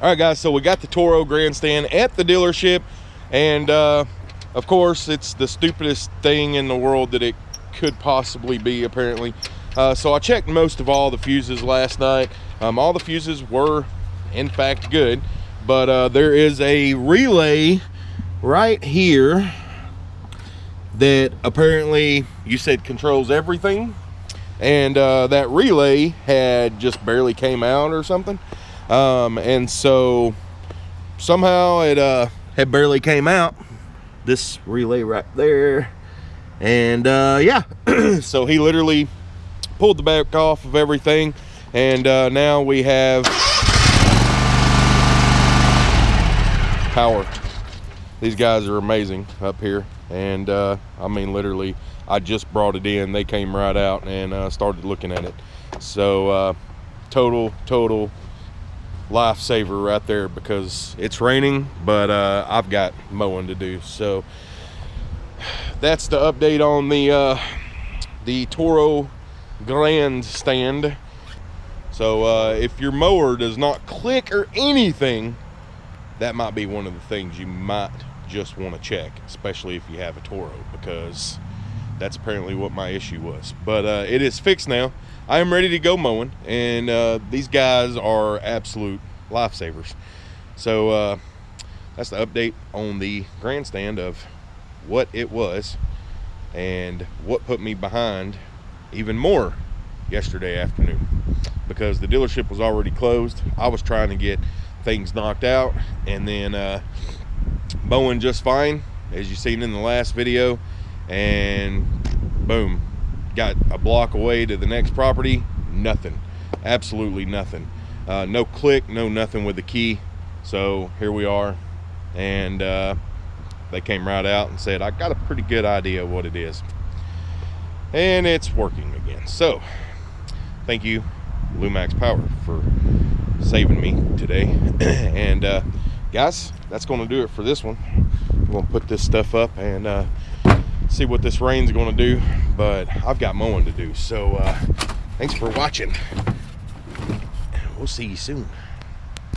All right, guys, so we got the Toro grandstand at the dealership, and uh, of course, it's the stupidest thing in the world that it could possibly be, apparently. Uh, so I checked most of all the fuses last night. Um, all the fuses were, in fact, good, but uh, there is a relay right here that apparently you said controls everything, and uh, that relay had just barely came out or something um, and so somehow it uh, had barely came out this relay right there. And uh, yeah so he literally pulled the back off of everything. And uh, now we have power. These guys are amazing up here. And uh, I mean literally I just brought it in. They came right out and uh, started looking at it. So uh, total total lifesaver right there because it's raining, but uh, I've got mowing to do. So that's the update on the uh, the Toro grandstand. So uh, if your mower does not click or anything, that might be one of the things you might just want to check, especially if you have a Toro, because that's apparently what my issue was. But uh, it is fixed now. I am ready to go mowing, and uh, these guys are absolute lifesavers. So uh, that's the update on the grandstand of what it was and what put me behind even more yesterday afternoon because the dealership was already closed. I was trying to get things knocked out and then uh, mowing just fine as you seen in the last video and boom got a block away to the next property nothing absolutely nothing. Uh, no click no nothing with the key. So here we are and uh, they came right out and said I got a pretty good idea what it is. And it's working again. So thank you Lumax Power for saving me today. And uh, guys that's going to do it for this one. I'm going to put this stuff up and uh, see what this rain's going to do but I've got mowing to do so uh, thanks for watching. We'll see you soon